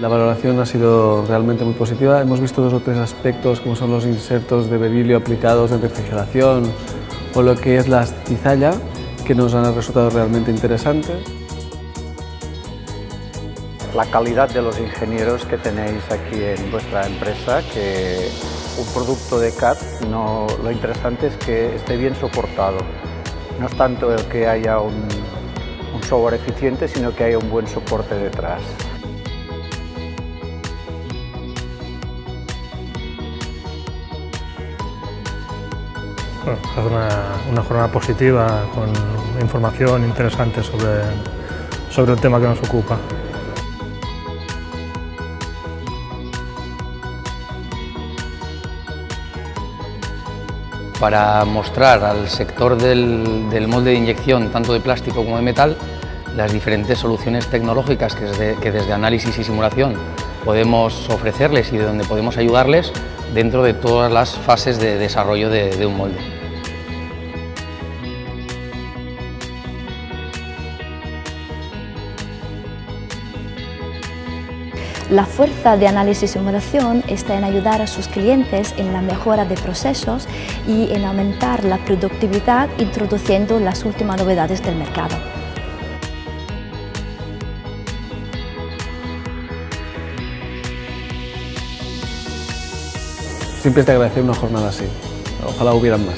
La valoración ha sido realmente muy positiva. Hemos visto dos o tres aspectos, como son los insertos de berilio aplicados en refrigeración o lo que es la cizalla, que nos han resultado realmente interesantes. La calidad de los ingenieros que tenéis aquí en vuestra empresa, que un producto de CAD, no, lo interesante es que esté bien soportado. No es tanto el que haya un, un software eficiente, sino que haya un buen soporte detrás. Bueno, hace una, una, jornada positiva con información interesante sobre, sobre el tema que nos ocupa. Para mostrar al sector del, molde de inyección, tanto de plástico como de metal, las diferentes soluciones tecnológicas que desde, que desde análisis y simulación podemos ofrecerles y de donde podemos ayudarles dentro de todas las fases de desarrollo de, de un molde. La fuerza de análisis y simulación está en ayudar a sus clientes en la mejora de procesos y en aumentar la productividad introduciendo las últimas novedades del mercado. Siempre te agradece una jornada así. Ojalá hubieran más.